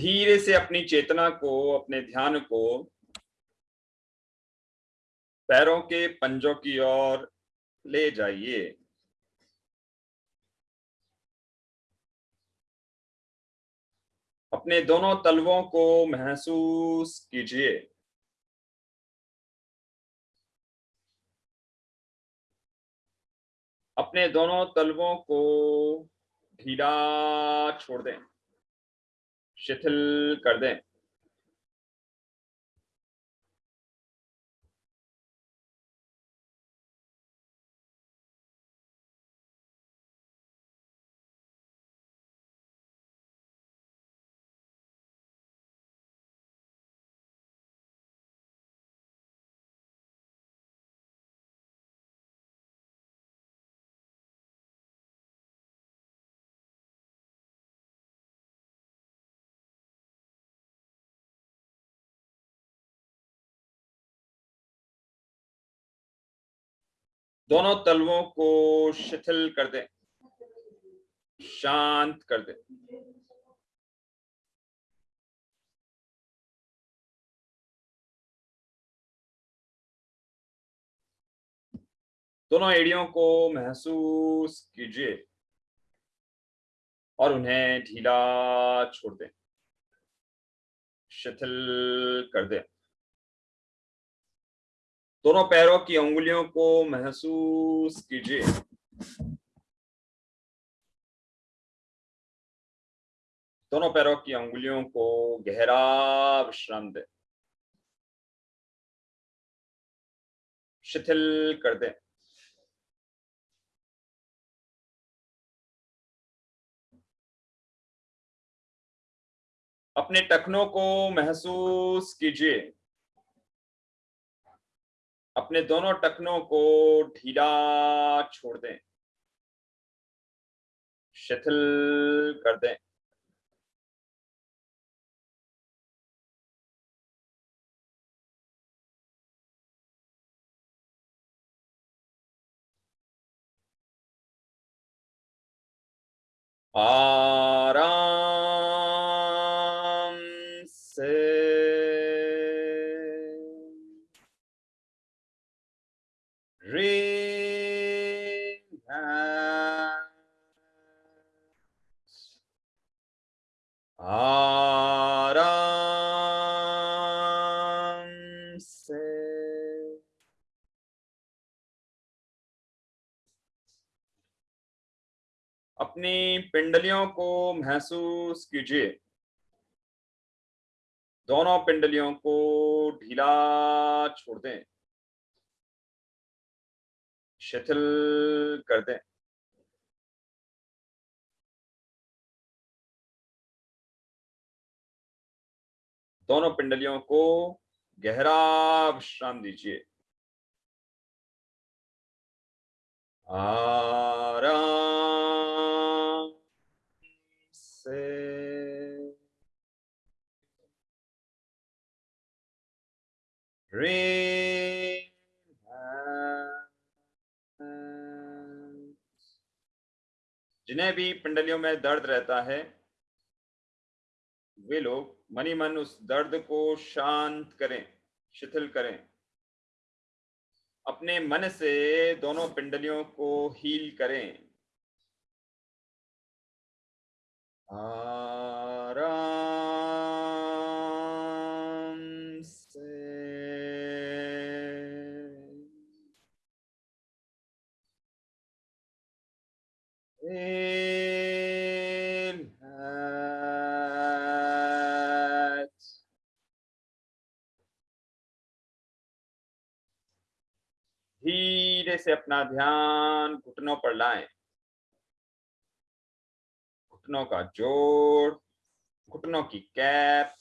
धीरे से अपनी चेतना को, अपने ध्यान को पैरों के पंजों की ओर ले जाइए। अपने दोनों तलवों को महसूस कीजिए। अपने दोनों तलवों को ढीला छोड़ दें। शिथिल कर दें। दोनों तलवों को शिथिल कर दें। शांत कर दें। दोनों एड़ियों को महसूस कीजिए और उन्हें ढीला छोड़ दें। शिथिल कर दें। दोनों पैरों की उंगलियों को महसूस कीजिए। दोनों पैरों की उंगलियों को गहरा विश्राम दें। शिथिल कर दें। अपने टखनों को महसूस कीजिए। अपने दोनों टखनों को ढीला छोड़ दें। शिथिल कर दें। आराम अपनी पिंडलियों को महसूस कीजिए। दोनों पिंडलियों को ढीला छोड़ दें। शिथिल कर दें। दोनों पिंडलियों को गहरा विश्राम दीजिए। आराम से। जिन्हें भी पिंडलियों में दर्द रहता है, वे लोग मनी मन उस दर्द को शांत करें, शिथिल करें। अपने मन से दोनों पिंडलियों को हील करें आराम से relax. से अपना ध्यान घुटनों पर लाएँ। घुटनों का जोड़ घुटनों की कैप,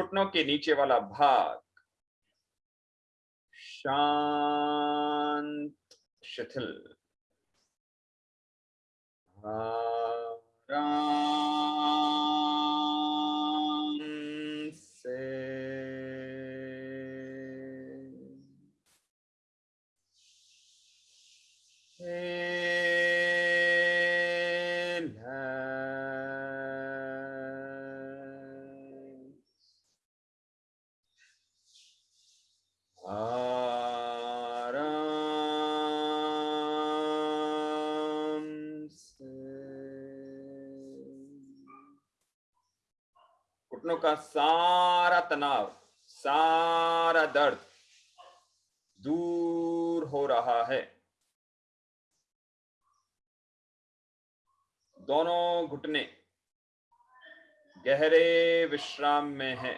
घुटनों के नीचे वाला भाग। शांत, शिथिल। आराम। का सारा तनाव, सारा दर्द दूर हो रहा है। दोनों घुटने गहरे विश्राम में है।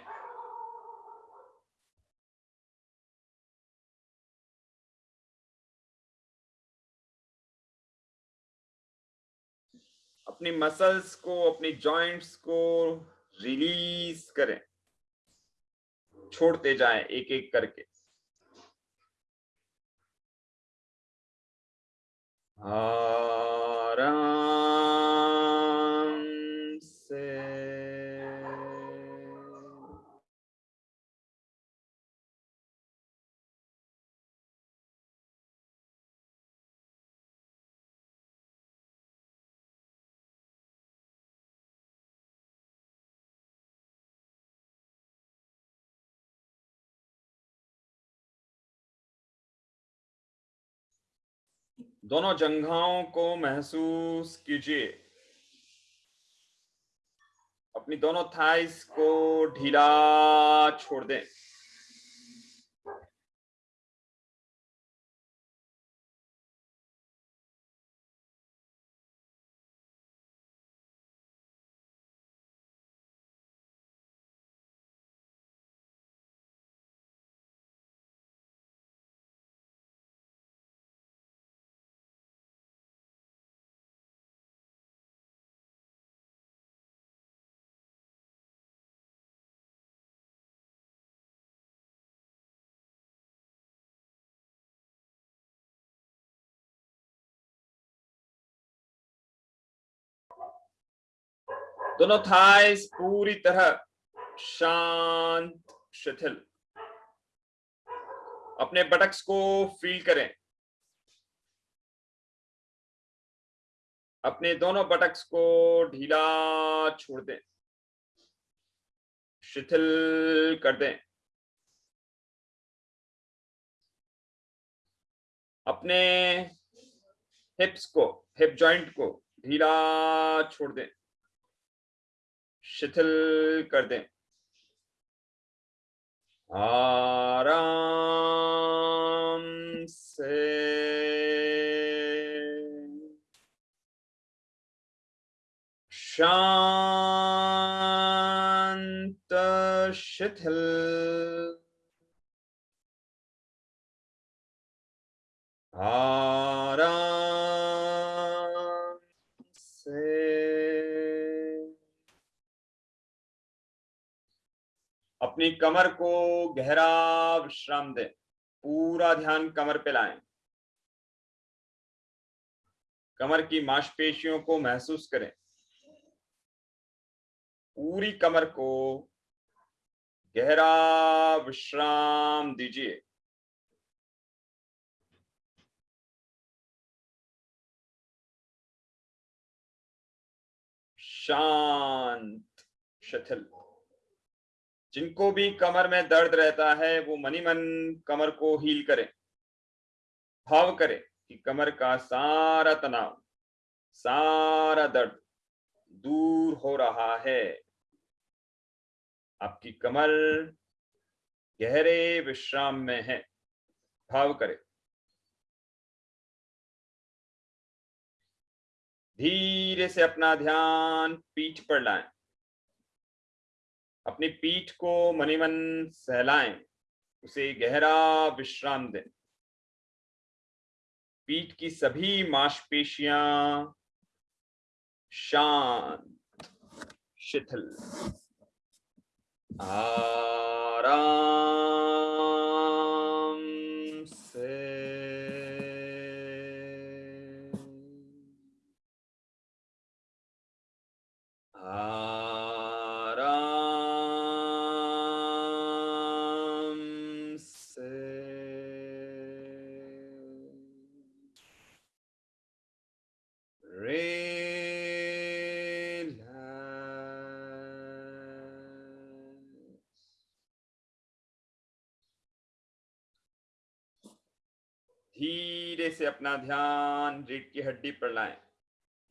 अपनी मसल्स को, अपनी जॉइंट्स को रिलीज़ करें। छोड़ते जाएँ एक एक करके। आराम दोनों जंघाओं को महसूस कीजिए। अपनी दोनों थाइस को ढीला छोड़ दें। दोनों थाइस पूरी तरह शांत, शिथिल। अपने बटक्स को फील करें। अपने दोनों बटक्स को ढीला छोड़ दें। शिथिल कर दें। अपने हिप्स को हिप जॉइंट को ढीला छोड़ दें। शिथिल कर दें। आराम से। शांत शिथिल। आराम अपनी कमर को गहरा विश्राम दें। पूरा ध्यान कमर पे लाएँ। कमर की मांसपेशियों को महसूस करें। पूरी कमर को गहरा विश्राम दीजिए। शांत, शिथिल। जिनको भी कमर में दर्द रहता है, वो मनी मन कमर को हील करें। भाव करें कि कमर का सारा तनाव, सारा दर्द दूर हो रहा है। आपकी कमर गहरे विश्राम में है। भाव करें। धीरे से अपना ध्यान पीठ पर लाएँ। अपनी पीठ को मनीमन सहलाए, उसे गहरा विश्राम दें। पीठ की सभी मांसपेशियाँ शांत, शिथिल। आराम। से अपना ध्यान रीढ़ की हड्डी पर लाएँ।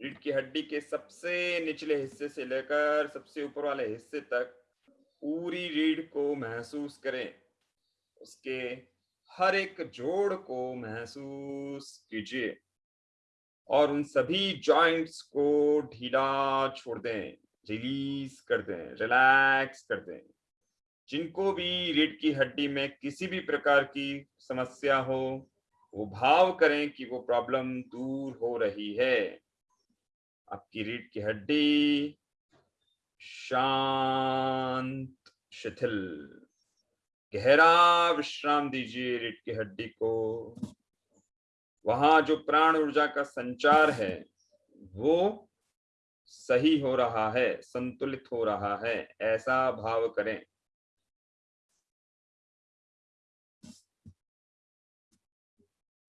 रीढ़ की हड्डी के सबसे निचले हिस्से से लेकर सबसे ऊपर वाले हिस्से तक पूरी रीढ़ को महसूस करें। उसके हर एक जोड़ को महसूस कीजिए और उन सभी जॉइंट्स को ढीला छोड़ दें रिलीज़ कर दें रिलैक्स कर दें। जिनको भी रीढ़ की हड्डी में किसी भी प्रकार की समस्या हो वो भाव करें कि वो प्रॉब्लम दूर हो रही है। आपकी रीढ़ की हड्डी शांत, शिथिल। गहरा विश्राम दीजिए रीढ़ की हड्डी को। वहाँ जो प्राण ऊर्जा का संचार है, वो सही हो रहा है, संतुलित हो रहा है, ऐसा भाव करें।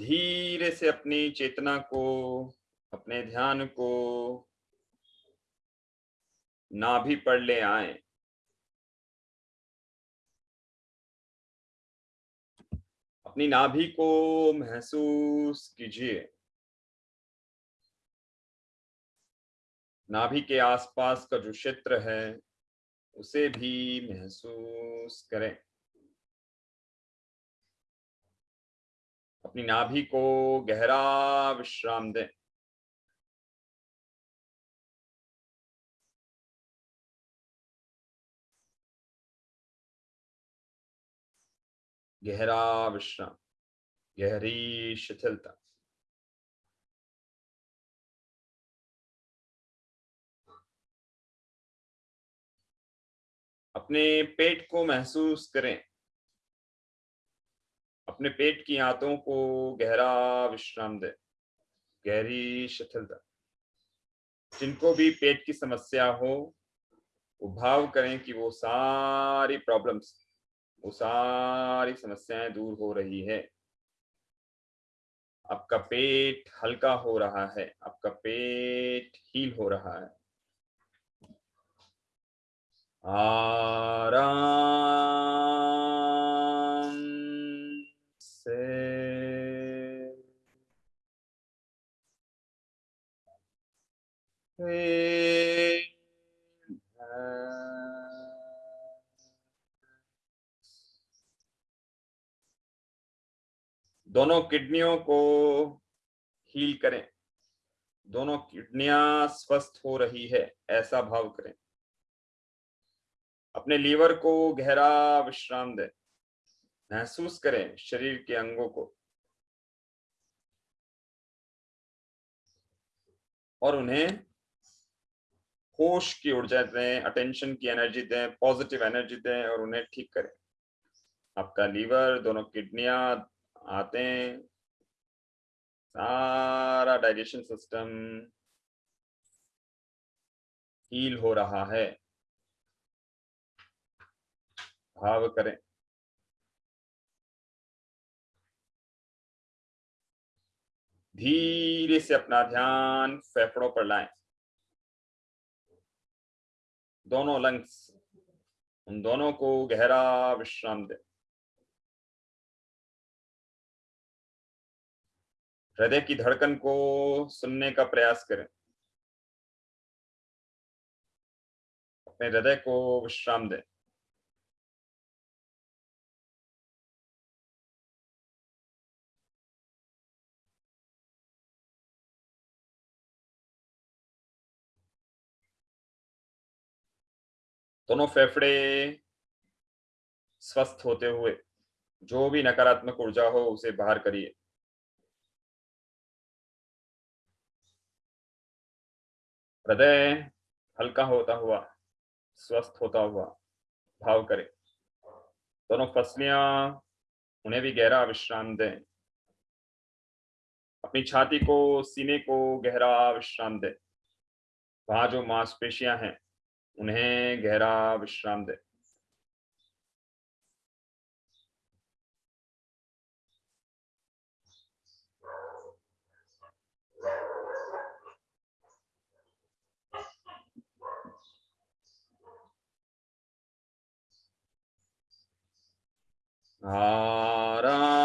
धीरे से अपनी चेतना को, अपने ध्यान को नाभि पर ले आए। अपनी नाभि को महसूस कीजिए। नाभि के आसपास का जो क्षेत्र है, उसे भी महसूस करें। अपनी नाभि को गहरा विश्राम दें। गहरा विश्राम, गहरी शिथिलता। अपने पेट को महसूस करें। अपने पेट की आंतों को गहरा विश्राम दे। गहरी शिथिलता जिनको भी पेट की समस्या हो, वो भाव करें कि वो सारी प्रॉब्लम्स वो सारी समस्याएँ दूर हो रही है। आपका पेट हल्का हो रहा है, आपका पेट हील हो रहा है। आराम। दोनों किडनियों को हील करें। दोनों किडनियाँ स्वस्थ हो रही है, ऐसा भाव करें। अपने लीवर को गहरा विश्राम दें। महसूस करें शरीर के अंगों को। और उन्हें होश की ऊर्जा दें अटेंशन की एनर्जी दें पॉजिटिव एनर्जी दें और उन्हें ठीक करें। आपका लीवर दोनों किडनियाँ आते हैं। सारा डाइजेशन सिस्टम हील हो रहा है। भाव करें। धीरे से अपना ध्यान फेफड़ों पर लाएँ। दोनों लंग्स, उन दोनों को गहरा विश्राम दे। हृदय की धड़कन को सुनने का प्रयास करें। अपने हृदय को विश्राम दें। दोनों फेफड़े स्वस्थ होते हुए, जो भी नकारात्मक ऊर्जा हो, उसे बाहर करिए। हृदय हल्का होता हुआ, स्वस्थ होता हुआ, भाव करे। दोनों फसलियाँ, उन्हें भी गहरा विश्राम दें। अपनी छाती को, सीने को गहरा विश्राम दें। वहाँ जो मांसपेशियाँ हैं उन्हें गहरा विश्राम दे। आराम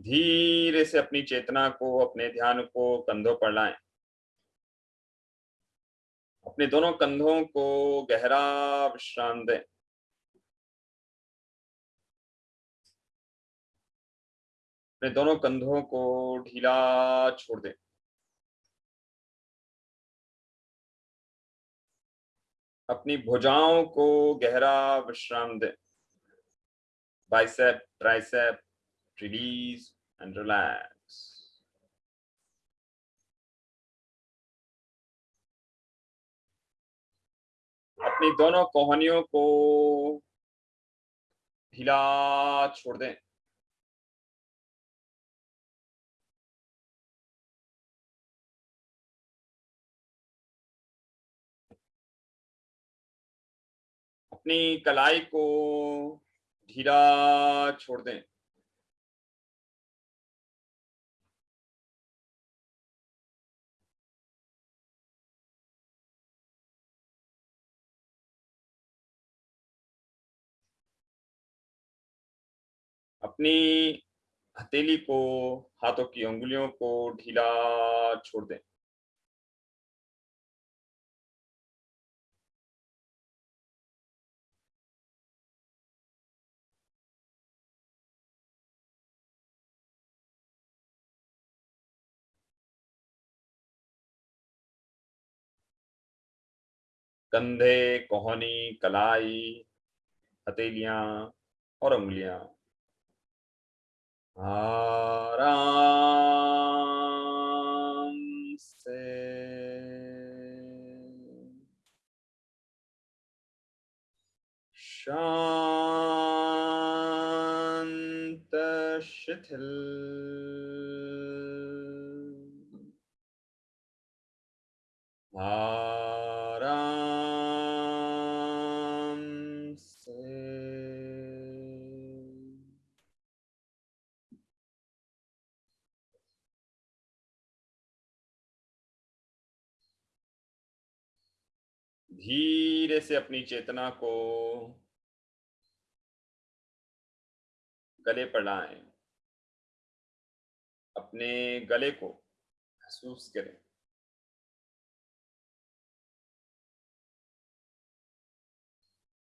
धीरे से अपनी चेतना को, अपने ध्यान को कंधों पर लाएँ। अपने दोनों कंधों को गहरा विश्राम दें। अपने दोनों कंधों को ढीला छोड़ दें। अपनी भुजाओं को गहरा विश्राम दें। Bicep, tricep release and relax. अपनी दोनों कोहनियों को हिला छोड़ दें। अपनी कलाई को ढीला छोड़ दें। अपनी हथेली को, हाथों की उंगलियों को ढीला छोड़ दें। कंधे कोहनी कलाई हथेलियाँ और उंगलियाँ। आराम से। शांत शिथिल। धीरे से अपनी चेतना को गले पर लाएँ। अपने गले को महसूस करें।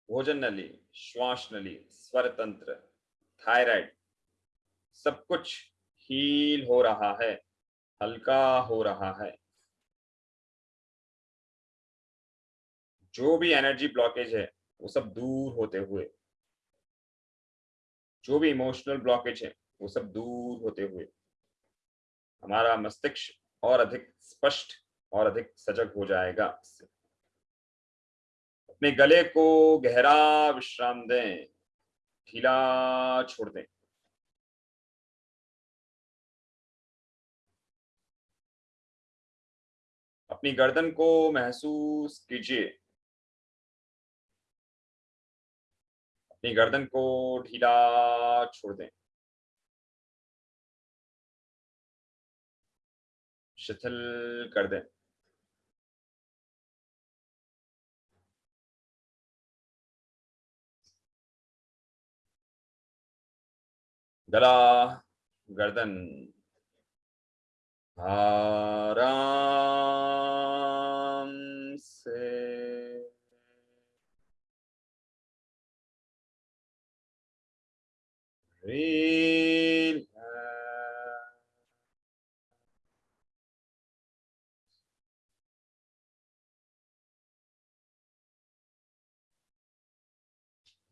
भोजन नली श्वास नली स्वर तंत्र, थायराइड, सब कुछ हील हो रहा है, हल्का हो रहा है। जो भी एनर्जी ब्लॉकेज है, वो सब दूर होते हुए, जो भी इमोशनल ब्लॉकेज है, वो सब दूर होते हुए, हमारा मस्तिष्क और अधिक स्पष्ट और अधिक सजग हो जाएगा अपने गले को गहरा विश्राम दें, ढीला छोड़ दें। अपनी गर्दन को महसूस कीजिए। अपनी गर्दन को ढीला छोड़ दें। शिथिल कर दें। गला गर्दन आराम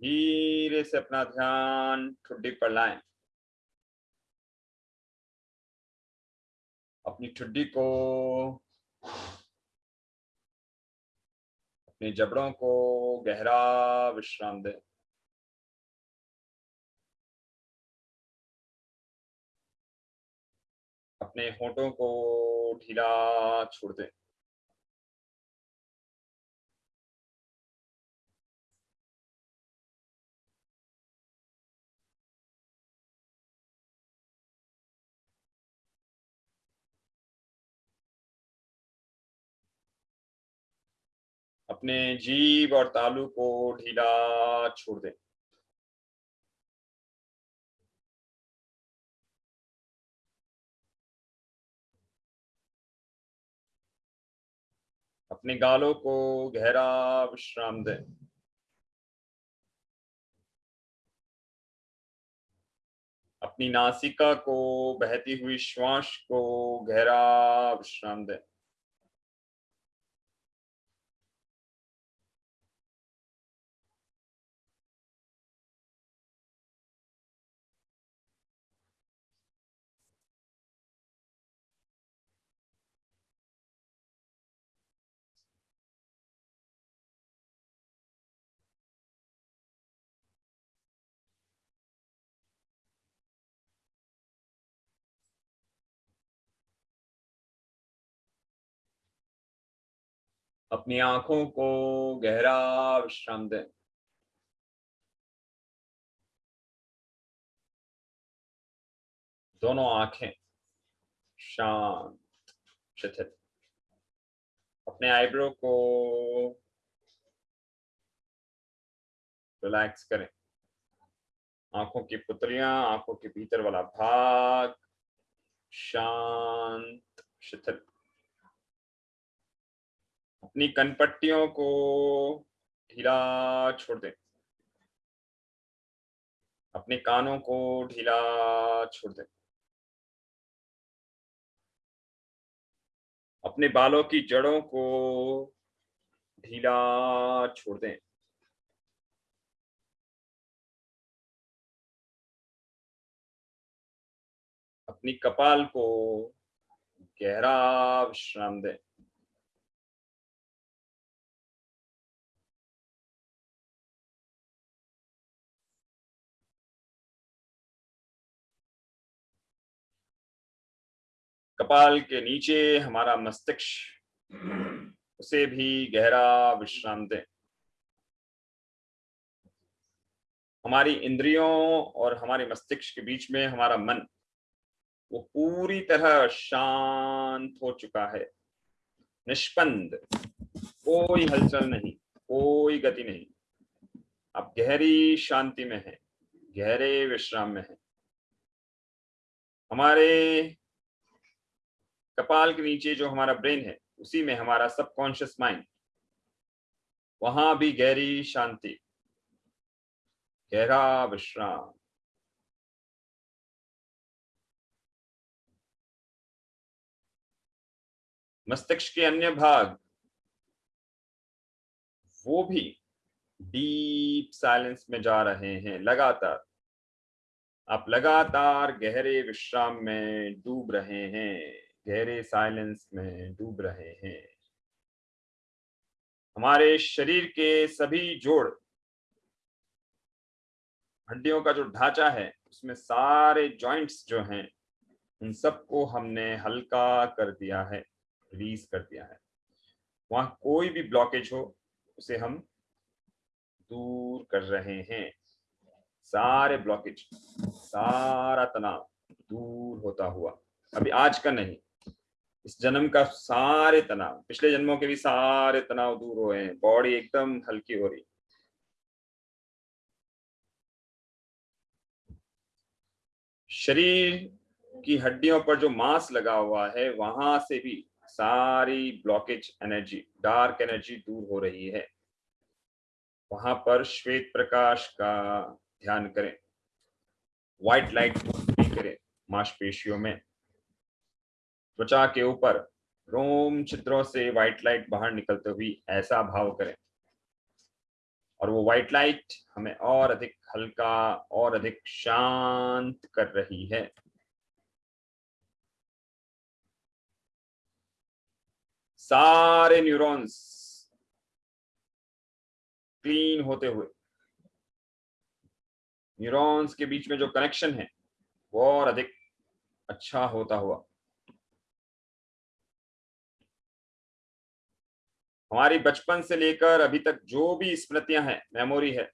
धीरे से अपना ध्यान ठुड्डी पर लाएँ। अपनी ठुड्डी को, अपने जबड़ों को गहरा विश्राम दें। अपने होठों को ढीला छोड़ दें। अपने जीव और तालू को ढीला छोड़ दें। अपने गालों को गहरा विश्राम दें। अपनी नासिका को बहती हुई श्वास को गहरा विश्राम दें। अपनी आँखों को गहरा विश्राम दें। दोनों आँखें शांत, शिथिल। अपने आईब्रो को रिलैक्स करें। आँखों की पुतलियाँ, आँखों के भीतर वाला भाग शांत, शिथिल। अपनी कनपट्टियों को ढीला छोड़ दें। अपने कानों को ढीला छोड़ दें। अपने बालों की जड़ों को ढीला छोड़ दें। अपनी कपाल को गहरा विश्राम दें। कपाल के नीचे हमारा मस्तिष्क, उसे भी गहरा विश्राम दें। हमारी इंद्रियों और हमारे मस्तिष्क के बीच में हमारा मन, वो पूरी तरह शांत हो चुका है। निष्पंद कोई हलचल नहीं, कोई गति नहीं। आप गहरी शांति में है, गहरे विश्राम में है। हमारे कपाल के नीचे जो हमारा ब्रेन है, उसी में हमारा सबकॉन्शियस माइंड वहाँ भी गहरी शांति। गहरा विश्राम। मस्तिष्क के अन्य भाग, वो भी डीप साइलेंस में जा रहे हैं, लगातार। आप लगातार गहरे विश्राम में डूब रहे हैं। गहरे साइलेंस में डूब रहे हैं। हमारे शरीर के सभी जोड़, हड्डियों का जो ढांचा है, उसमें सारे जॉइंट्स जो हैं, उन सबको हमने हल्का कर दिया है रिलीज़ कर दिया है। वहाँ कोई भी ब्लॉकेज हो, उसे हम दूर कर रहे हैं। सारे ब्लॉकेज सारा तनाव दूर होता हुआ। अभी आज का नहीं इस जन्म का सारे तनाव, पिछले जन्मों के भी सारे तनाव दूर हुए हैं बॉडी एकदम हल्की हो रही शरीर की हड्डियों पर जो मांस लगा हुआ है, वहाँ से भी सारी ब्लॉकेज एनर्जी डार्क एनर्जी दूर हो रही है। वहाँ पर श्वेत प्रकाश का ध्यान करें। व्हाइट लाइट करें मांसपेशियों में। त्वचा के ऊपर रोम छिद्रों से व्हाइट लाइट बाहर निकलते हुई ऐसा भाव करें। और वो व्हाइट लाइट हमें और अधिक हल्का और अधिक शांत कर रही है। सारे न्यूरॉन्स क्लीन होते हुए न्यूरॉन्स के बीच में जो कनेक्शन है, वो और अधिक अच्छा होता हुआ। हमारी बचपन से लेकर अभी तक जो भी स्मृतियाँ हैं मेमोरी है,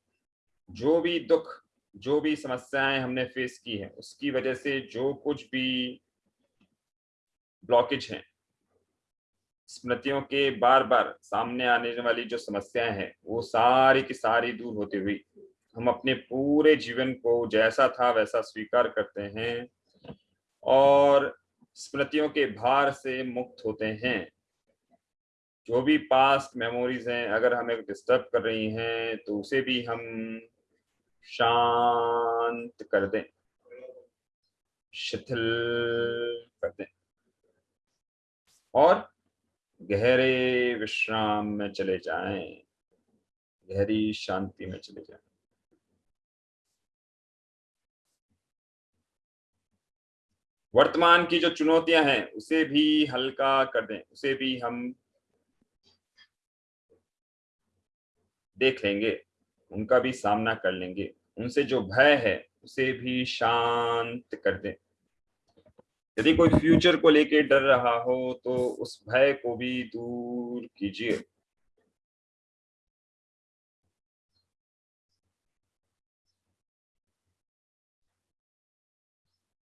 जो भी दुख, जो भी समस्याएँ हमने फेस की है, उसकी वजह से जो कुछ भी ब्लॉकेज है, स्मृतियों के बार बार सामने आने वाली जो समस्याएँ हैं, वो सारी की सारी दूर होती हुई हम अपने पूरे जीवन को जैसा था वैसा स्वीकार करते हैं और स्मृतियों के भार से मुक्त होते हैं। जो भी पास्ट मेमोरीज हैं, अगर हमें डिस्टर्ब कर रही हैं तो उसे भी हम शांत कर दें। शिथिल कर दें। और गहरे विश्राम में चले जाएँ। गहरी शांति में चले जाएँ। वर्तमान की जो चुनौतियाँ हैं, उसे भी हल्का कर दें। उसे भी हम देख लेंगे, उनका भी सामना कर लेंगे। उनसे जो भय है, उसे भी शांत कर दें। यदि कोई फ्यूचर को लेके डर रहा हो तो उस भय को भी दूर कीजिए।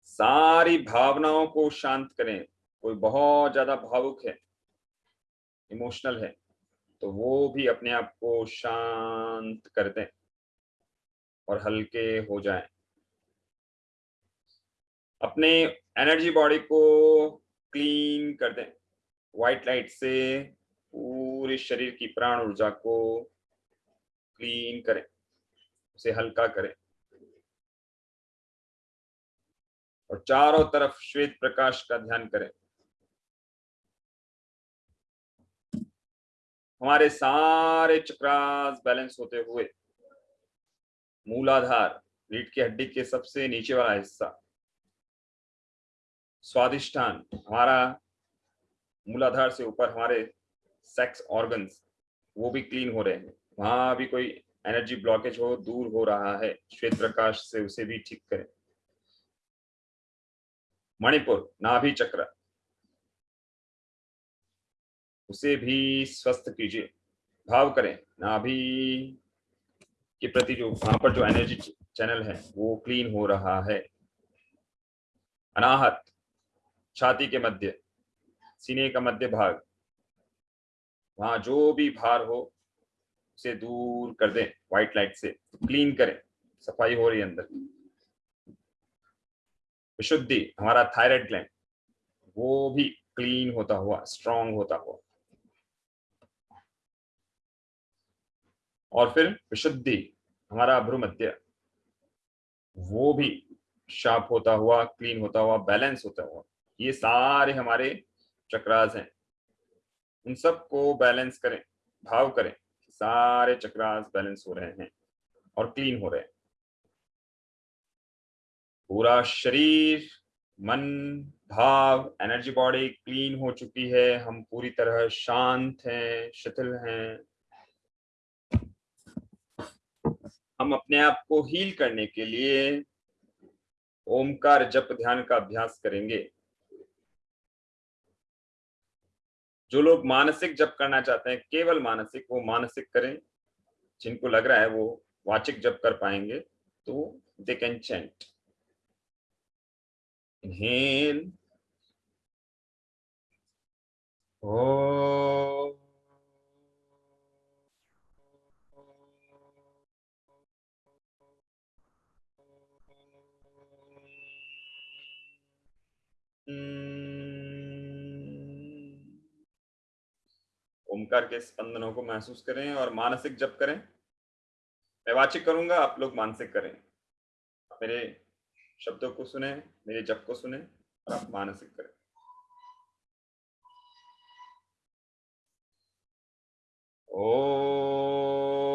सारी भावनाओं को शांत करें। कोई बहुत ज़्यादा भावुक है, इमोशनल है तो वो भी अपने आप को शांत कर दें और हल्के हो जाएँ। अपने एनर्जी बॉडी को क्लीन कर दें। व्हाइट लाइट से पूरे शरीर की प्राण ऊर्जा को क्लीन करें, उसे हल्का करें। और चारों तरफ़ श्वेत प्रकाश का ध्यान करें। हमारे सारे चक्रास बैलेंस होते हुए, मूलाधार, रीढ़ की हड्डी के सबसे नीचे वाला हिस्सा, स्वादिष्ठान, हमारा मूलाधार से ऊपर हमारे सेक्स ऑर्गन्स वो भी क्लीन हो रहे हैं। वहाँ भी कोई एनर्जी ब्लॉकेज हो, दूर हो रहा है श्वेत प्रकाश से उसे भी ठीक करें। मणिपुर, नाभि चक्र उसे भी स्वस्थ कीजिए। भाव करें नाभि के प्रति जो वहाँ पर जो एनर्जी चैनल है, वो क्लीन हो रहा है। अनाहत, छाती के मध्य, सीने का मध्य भाग, वहाँ जो भी भार हो, उसे दूर कर दें व्हाइट लाइट से क्लीन करें, सफ़ाई हो रही अंदर। विशुद्धि, हमारा थायराइड ग्लैंड वो भी क्लीन होता हुआ स्ट्रांग होता हुआ। और फिर विशुद्धि, हमारा भ्रूमध्य। वो भी शार्प होता हुआ, क्लीन होता हुआ, बैलेंस होता हुआ, ये सारे हमारे चक्रास हैं। उन सबको बैलेंस करें, भाव करें, सारे चक्रास बैलेंस हो रहे हैं और क्लीन हो रहे हैं। पूरा शरीर, मन, भाव एनर्जी बॉडी क्लीन हो चुकी है, हम पूरी तरह शांत हैं, शिथिल हैं। हम अपने आप को हील करने के लिए ओमकार जप ध्यान का अभ्यास करेंगे। जो लोग मानसिक जप करना चाहते हैं, केवल मानसिक, वो मानसिक करें। जिनको लग रहा है वो वाचिक जप कर पाएँगे तो दे कैन चेंट इनहेल ओ ओमकार के स्पंदनों को महसूस करें और मानसिक जप करें। मैं वाचिक करूँगा, आप लोग मानसिक करें। मेरे शब्दों को सुने, मेरे जप को सुने और आप मानसिक करें। ओ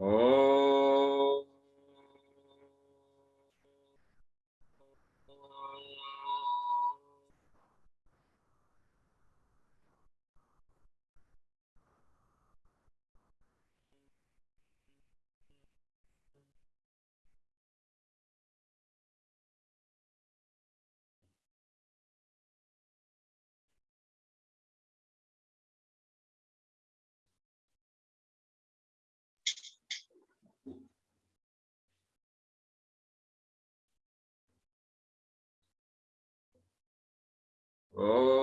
Oh. Oh,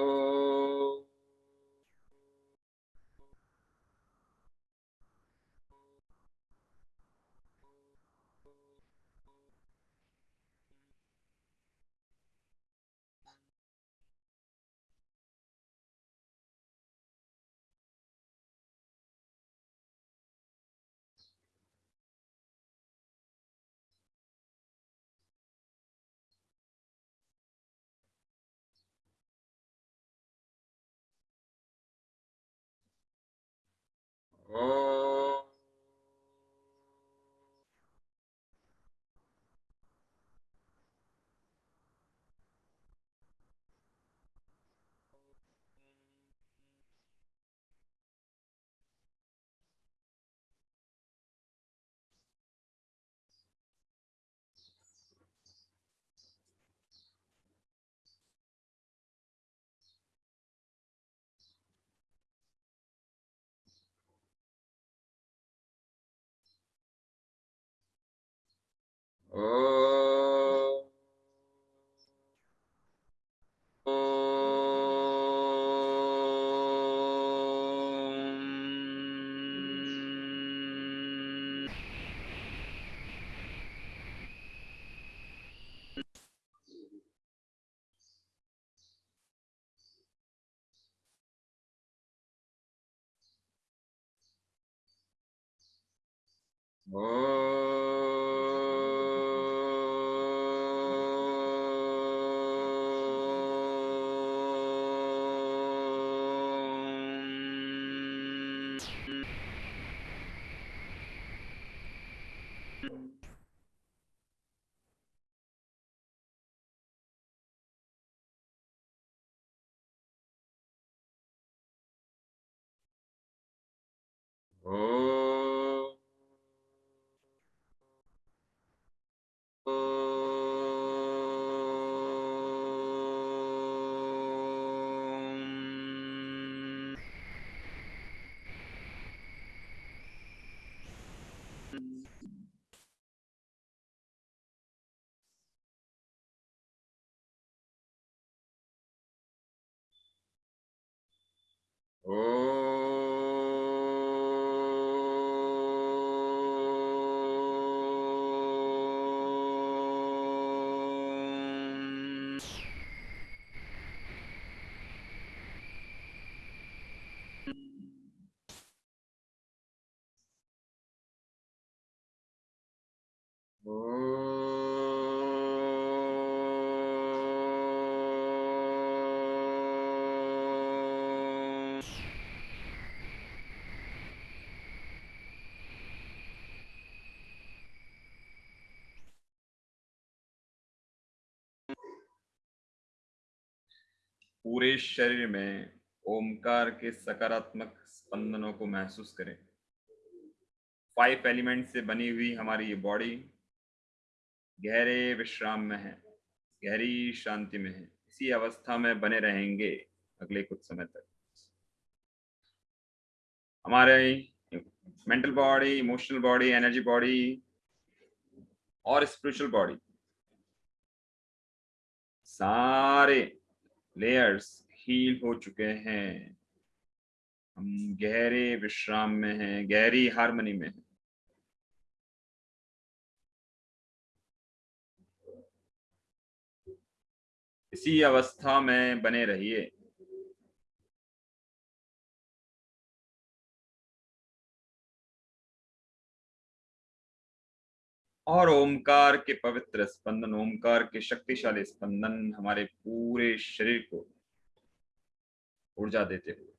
Oh. Oh. पूरे शरीर में ओमकार के सकारात्मक स्पंदनों को महसूस करें। फाइव एलिमेंट से बनी हुई हमारी ये बॉडी गहरे विश्राम में है, गहरी शांति में है। इसी अवस्था में बने रहेंगे अगले कुछ समय तक। हमारे mental body, emotional body, energy body और स्पिरिचुअल बॉडी सारे लेयर्स हील हो चुके हैं। हम गहरे विश्राम में हैं, गहरी हारमोनी में इसी अवस्था में बने रहिए। और ओमकार के पवित्र स्पंदन, ओमकार के शक्तिशाली स्पंदन हमारे पूरे शरीर को ऊर्जा देते हुए।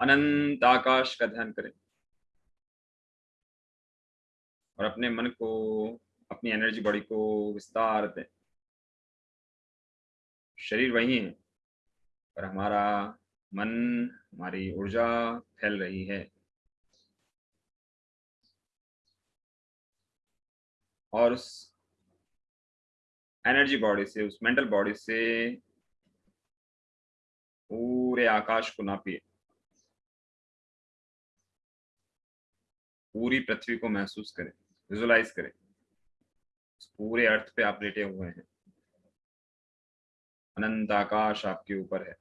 अनंत आकाश का ध्यान करें। और अपने मन को, अपनी एनर्जी बॉडी को विस्तार दें। शरीर वही है, पर हमारा मन, हमारी ऊर्जा फैल रही है। और उस एनर्जी बॉडी से, उस मेंटल बॉडी से पूरे आकाश को नापिए। पूरी पृथ्वी को महसूस करें विजुलाइज करें। पूरे अर्थ पे आप लेटे हुए हैं। अनंत आकाश आपके ऊपर है।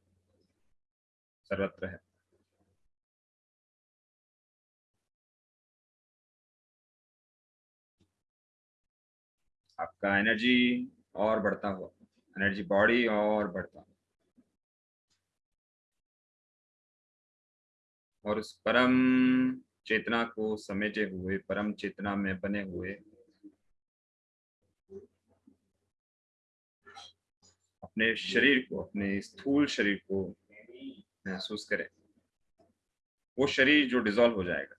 सर्वत्र है। आपका एनर्जी और बढ़ता हुआ एनर्जी बॉडी और बढ़ता हुआ। और उस परम चेतना को समेटे हुए, परम चेतना में बने हुए। अपने शरीर को, अपने स्थूल शरीर को महसूस करें। वो शरीर जो डिजोल्व हो जाएगा।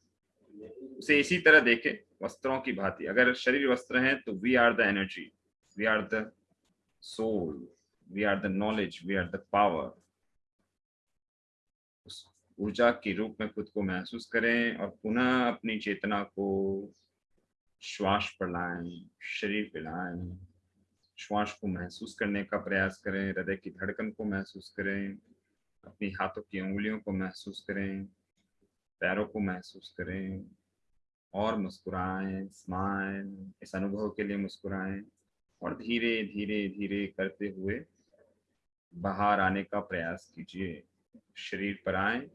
उसे इसी तरह देखें, वस्त्रों की भांति। अगर शरीर वस्त्र हैं तो we are the energy we are the soul we are the knowledge we are the power ऊर्जा के रूप में खुद को महसूस करें और पुनः अपनी चेतना को श्वास पर लाएँ शरीर पे लाएँ श्वास को महसूस करने का प्रयास करें, हृदय की धड़कन को महसूस करें, अपनी हाथों की उंगलियों को महसूस करें, पैरों को महसूस करें और मुस्कुराएँ, स्माइल, इस अनुभव के लिए मुस्कुराएँ और धीरे धीरे धीरे करते हुए बाहर आने का प्रयास कीजिए। शरीर पर आए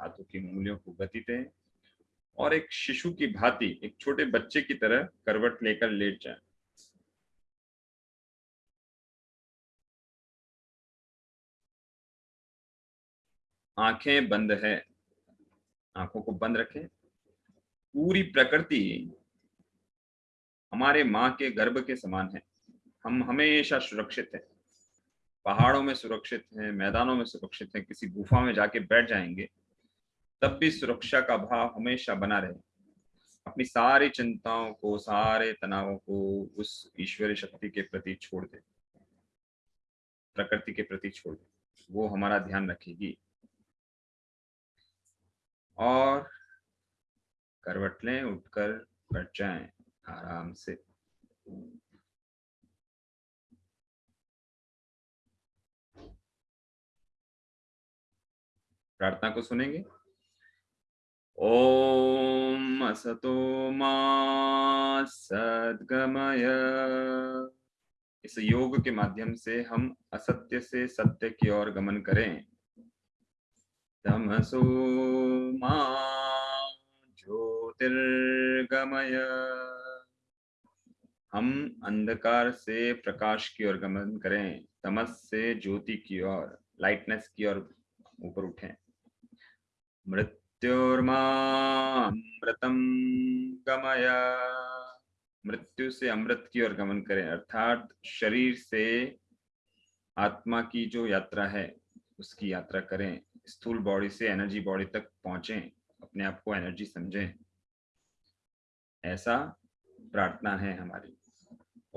हाथों की उंगलियों को गति दें और एक शिशु की भांति, एक छोटे बच्चे की तरह करवट लेकर लेट जाए। आँखें बंद है। आँखों को बंद रखें। पूरी प्रकृति हमारे माँ के गर्भ के समान है। हम हमेशा सुरक्षित हैं। पहाड़ों में सुरक्षित हैं, मैदानों में सुरक्षित हैं, किसी गुफा में जाके बैठ जाएँगे। तब भी सुरक्षा का भाव हमेशा बना रहे। अपनी सारी चिंताओं को, सारे तनावों को उस ईश्वरीय शक्ति के प्रति छोड़ दे। प्रकृति के प्रति छोड़ दे। वो हमारा ध्यान रखेगी। और करवट लें उठकर बैठ जाए आराम से। प्रार्थना को सुनेंगे? ओम असतो मा इस योग के माध्यम से हम असत्य से सत्य की ओर गमन करें। तमसो मा ज्योतिर्गमय। हम अंधकार से प्रकाश की ओर गमन करें। तमस से ज्योति की ओर लाइटनेस की ओर ऊपर उठें। मृत्युर्मामृतम गमय। मृत्यु से अमृत की ओर गमन करें, अर्थात शरीर से आत्मा की जो यात्रा है, उसकी यात्रा करें। स्थूल बॉडी से एनर्जी बॉडी तक पहुँचे, अपने आप को एनर्जी समझें। ऐसा प्रार्थना है हमारी।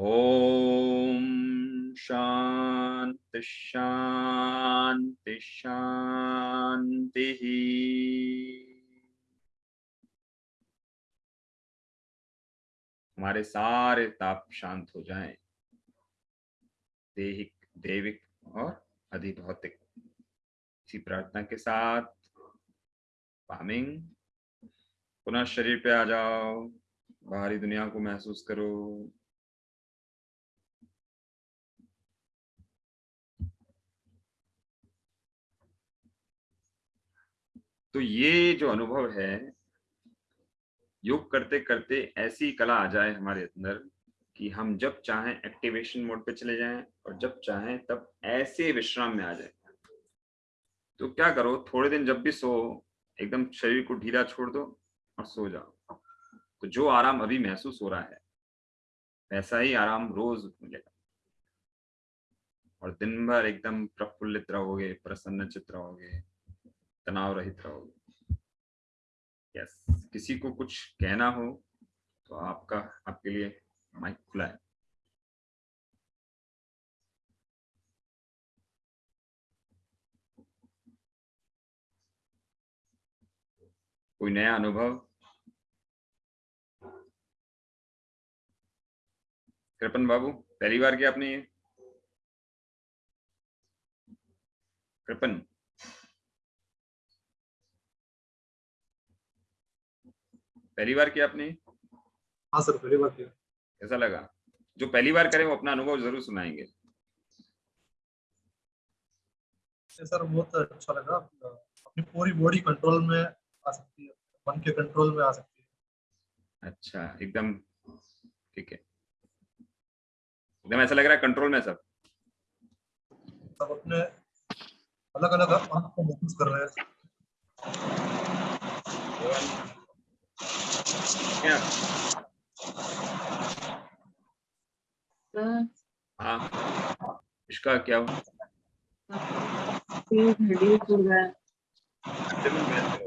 ओम शांति शांति शांति हमारे सारे ताप शांत हो जाएँ। देहिक, देविक और अधिभौतिक। इसी प्रार्थना के साथ पामिंग। पुनः शरीर पे आ जाओ। बाहरी दुनिया को महसूस करो। तो ये जो अनुभव है, योग करते करते ऐसी कला आ जाए हमारे अंदर कि हम जब चाहें एक्टिवेशन मोड पे चले जाएँ और जब चाहें तब ऐसे विश्राम में आ जाए। तो क्या करो, थोड़े दिन जब भी सो, एकदम शरीर को ढीला छोड़ दो और सो जाओ। तो जो आराम अभी महसूस हो रहा है, वैसा ही आराम रोज मिलेगा। और दिन भर एकदम प्रफुल्लित रहोगे, प्रसन्न चित रहोगे। तनाव रहित रहोगे यस किसी को कुछ कहना हो तो आपका, आपके लिए माइक खुला है। कोई नया अनुभव? कृपन बाबू, पहली बार किया आपने ये? कृपन पहली बार किया आपने? हाँ सर पहली बार किया। कैसा लगा? जो पहली बार करें वो अपना अनुभव ज़रूर सुनाएँगे। सर बहुत अच्छा लगा। अपनी पूरी बॉडी कंट्रोल में आ सकती है। मन के कंट्रोल में आ सकती है। अच्छा एकदम ठीक है। एकदम ऐसा लग रहा है कंट्रोल में सब। सब अपने अलग अलग को महसूस कर रहे हैं। क्या हाँ। इसका क्या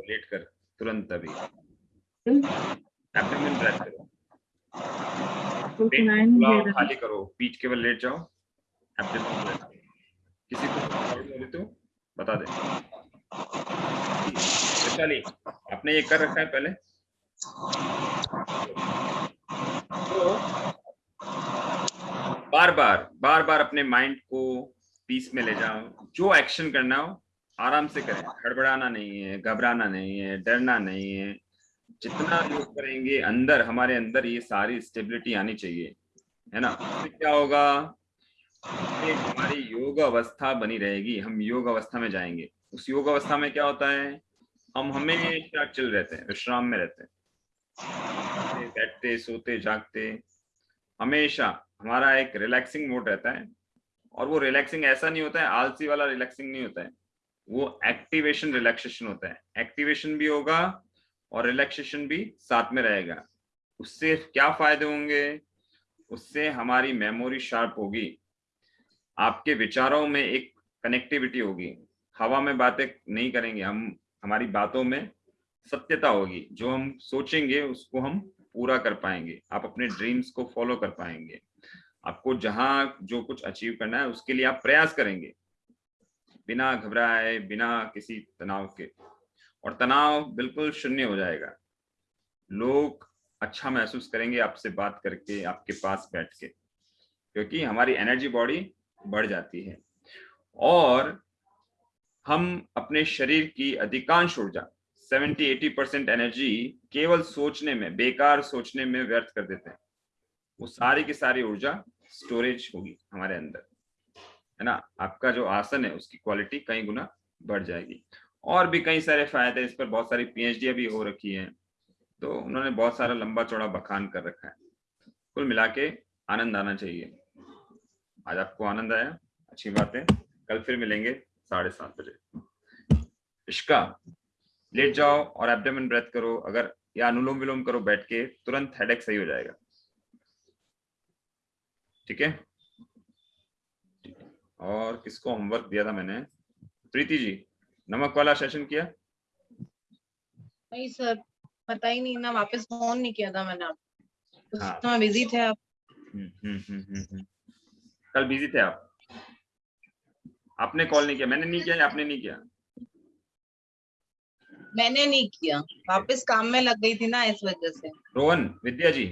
लेट कर तुरंत अभी। एब्डोमेन ब्रेथ करो। पेट फुलाओ, खाली करो पीठ केवल लेट जाओ एब्डोमेन किसी को तो बता दे। आपने ये कर रखा है पहले? तो बार बार बार बार अपने माइंड को पीस में ले जाओ जो एक्शन करना हो, आराम से करें। हड़बड़ाना नहीं है, घबराना नहीं है, डरना नहीं है। जितना योग करेंगे, अंदर, हमारे अंदर ये सारी स्टेबिलिटी आनी चाहिए। है ना? इससे क्या होगा? हमारी योग अवस्था बनी रहेगी। हम योग अवस्था में जाएँगे। उस योग अवस्था में क्या होता है? हम हमेशा चिल रहते हैं, विश्राम में रहते हैं। बैठते, सोते, जागते। हमेशा हमारा एक रिलैक्सिंग मोड रहता है और वो रिलैक्सिंग ऐसा नहीं होता है, आलसी वाला रिलैक्सिंग नहीं होता है। वो एक्टिवेशन रिलैक्सेशन होता है। एक्टिवेशन भी होगा और रिलैक्सेशन भी साथ में रहेगा। उससे क्या फ़ायदे होंगे? उससे हमारी मेमोरी शार्प होगी। आपके विचारों में एक कनेक्टिविटी होगी। हवा में बातें नहीं करेंगे। हम, हमारी बातों में सत्यता होगी। जो हम सोचेंगे, उसको हम पूरा कर पाएँगे। आप अपने ड्रीम्स को फॉलो कर पाएँगे। आपको जहाँ जो कुछ अचीव करना है, उसके लिए आप प्रयास करेंगे। बिना घबराए, बिना किसी तनाव के। और तनाव बिल्कुल शून्य हो जाएगा। लोग अच्छा महसूस करेंगे आपसे बात करके, आपके पास बैठ के। क्योंकि हमारी एनर्जी बॉडी बढ़ जाती है। और हम अपने शरीर की अधिकांश ऊर्जा 70-80 परसेंट एनर्जी केवल सोचने में, बेकार सोचने में व्यर्थ कर देते हैं। वो सारी की सारी ऊर्जा स्टोरेज होगी हमारे अंदर। है ना? आपका जो आसन है, उसकी क्वालिटी कई गुना बढ़ जाएगी। और भी कई सारे फ़ायदे इस पर बहुत सारी पीएचडी भी हो रखी है। तो उन्होंने बहुत सारा लंबा चौड़ा बखान कर रखा है। कुल मिला के आनंद आना चाहिए। आज आपको आनंद आया। अच्छी बात। है कल फिर मिलेंगे साढ़े सात बजे। इश्का लेट जाओ और एब्डोमेन ब्रेथ करो अगर या अनुलोम विलोम करो बैठ के तुरंत हेडेक सही हो जाएगा। ठीक है? और किसको होमवर्क दिया था मैंने? प्रीति जी नमक वाला सेशन किया? नहीं सर पता ही नहीं ना वापस फ़ोन नहीं किया था मैंने आपको। हाँ। तो बिज़ी थे आप। हम्म, हम्म, हम्म, हम्म, हम्म। कल बिज़ी थे आप? आपने कॉल नहीं किया मैंने नहीं किया आपने नहीं किया? मैंने नहीं किया। वापस काम में लग गई थी ना इस वजह से। रोहन विद्या जी।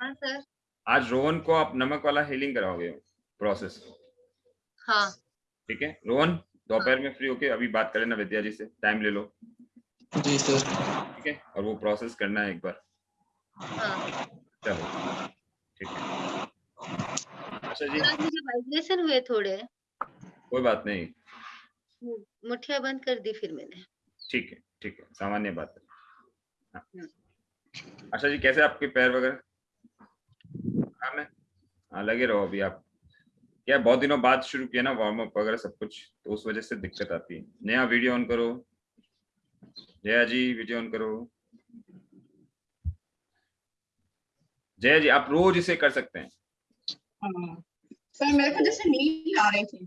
हाँ सर। आज रोहन को आप नमक वाला हीलिंग कराओगे प्रोसेस हाँ। ठीक है? रोहन दोपहर हाँ. में फ्री होके अभी बात करें ना विद्या जी से। टाइम ले लो। जी सर। ठीक है? और वो प्रोसेस करना है एक बार। हाँ। चलो। ठीक है। अच्छा जी। मुझे वाइब्रेशन हुए थोड़े। कोई बात नहीं। मुठिया बंद कर दी फिर मैंने। ठीक है ठीक है सामान्य बात है। अच्छा जी कैसे आपके पैर वगैरह? है हाँ लगे रहो अभी आप। क्या बहुत दिनों बाद शुरू किया ना वार्म अप वगैरह सब कुछ तो उस वजह से दिक्कत आती है। नया वीडियो ऑन करो। जया जी वीडियो ऑन करो। जया जी आप रोज इसे कर सकते हैं। हाँ। सर मेरे को जैसे नींद आ रही थी।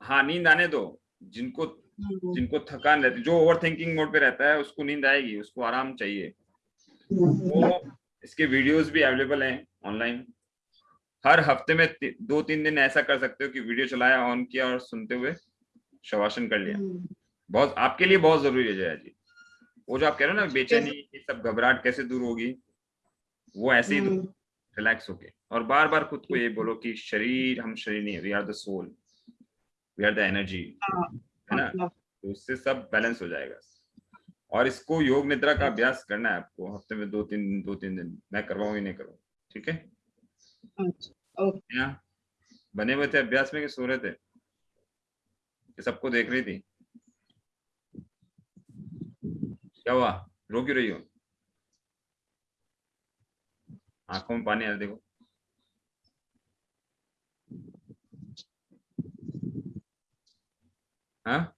हाँ नींद आने दो। जिनको जिनको थकान रहती जो ओवर थिंकिंग मोड पे रहता है उसको नींद आएगी उसको आराम चाहिए। हम्म, वो इसके वीडियोस भी अवेलेबल हैं ऑनलाइन हर हफ़्ते में ति- दो तीन दिन ऐसा कर सकते हो कि वीडियो चलाया ऑन किया और सुनते हुए शवासन कर लिया। हम्म, बहुत आपके लिए बहुत ज़रूरी है जया जी। वो जो आप कह रहे हो ना बेचैनी ये सब घबराहट कैसे दूर होगी? वो ऐसे ही हम्म, रिलैक्स होके। और बार बार खुद को ये बोलो कि शरीर हम शरीर नहीं we are the soul we are the energy हाँ, है ना? मतलब, तो उससे सब बैलेंस हो जाएगा। और इसको योग निद्रा का अभ्यास करना है आपको। हफ़्ते में दो तीन दिन दो तीन दिन। मैं करवाऊँ ही नहीं करूँ ठीक है? अच्छा बने हुए थे अभ्यास में कि सो रहे थे? कि सबको देख रही थी? क्या हुआ? रो क्यों रही हो? आँखों में पानी आ देखो। हाँ?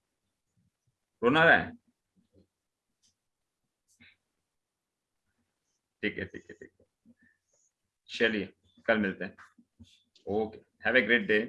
रोना रहा है? ठीक है ठीक है ठीक है। चलिए, कल मिलते हैं। Okay have a great day